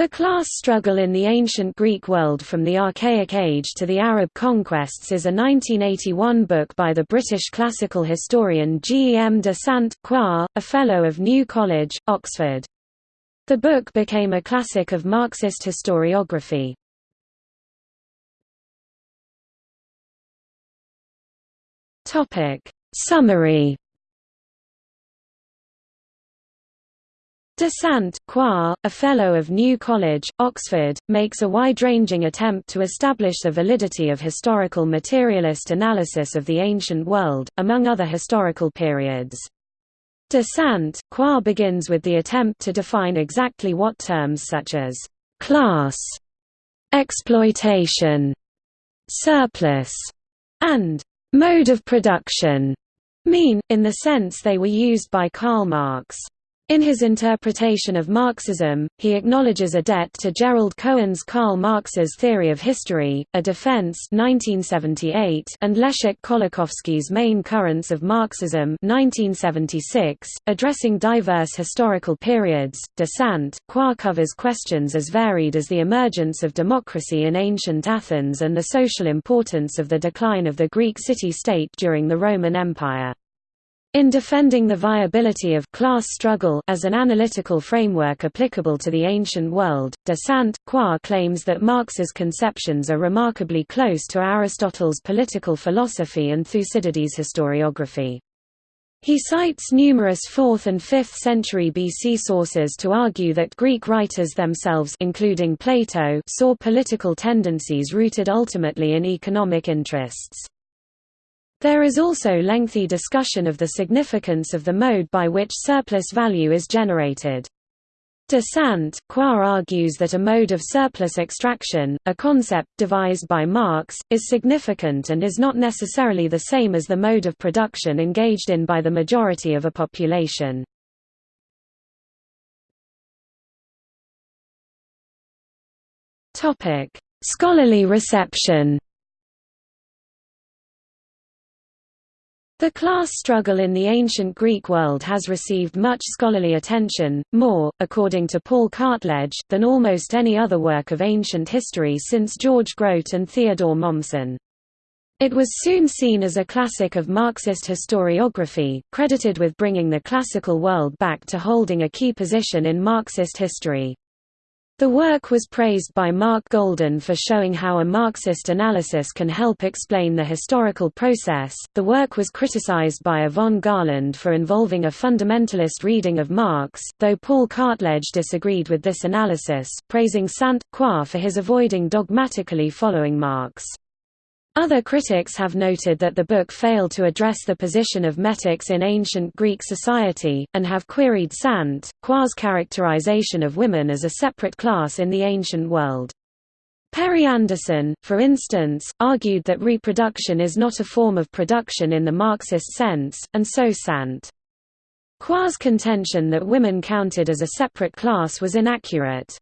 The class struggle in the ancient Greek world from the Archaic Age to the Arab conquests is a 1981 book by the British classical historian G. E. M. de Saint-Croix, a Fellow of New College, Oxford. The book became a classic of Marxist historiography. Summary De Saint-Croix, a Fellow of New College, Oxford, makes a wide-ranging attempt to establish the validity of historical materialist analysis of the ancient world, among other historical periods. De Saint-Croix begins with the attempt to define exactly what terms such as «class», «exploitation», «surplus», and «mode of production» mean, in the sense they were used by Karl Marx. In his interpretation of Marxism, he acknowledges a debt to Gerald Cohen's Karl Marx's Theory of History, A Defense 1978 and Leszek Kolakowski's Main Currents of Marxism 1976, addressing diverse historical periods. De Saint-Croix covers questions as varied as the emergence of democracy in ancient Athens and the social importance of the decline of the Greek city-state during the Roman Empire. In defending the viability of class struggle as an analytical framework applicable to the ancient world, de Saint-Croix claims that Marx's conceptions are remarkably close to Aristotle's political philosophy and Thucydides' historiography. He cites numerous 4th and 5th century BC sources to argue that Greek writers themselves including Plato saw political tendencies rooted ultimately in economic interests. There is also lengthy discussion of the significance of the mode by which surplus value is generated. De Saint-Croix argues that a mode of surplus extraction, a concept devised by Marx, is significant and is not necessarily the same as the mode of production engaged in by the majority of a population. Scholarly reception The class struggle in the ancient Greek world has received much scholarly attention, more, according to Paul Cartledge, than almost any other work of ancient history since George Grote and Theodore Mommsen. It was soon seen as a classic of Marxist historiography, credited with bringing the classical world back to holding a key position in Marxist history. The work was praised by Mark Golden for showing how a Marxist analysis can help explain the historical process. The work was criticized by Yvon Garlan for involving a fundamentalist reading of Marx, though Paul Cartledge disagreed with this analysis, praising Saint-Croix for his avoiding dogmatically following Marx. Other critics have noted that the book failed to address the position of metics in ancient Greek society, and have queried Saint-Croix's characterization of women as a separate class in the ancient world. Perry Anderson, for instance, argued that reproduction is not a form of production in the Marxist sense, and so Sant. Croix's contention that women counted as a separate class was inaccurate.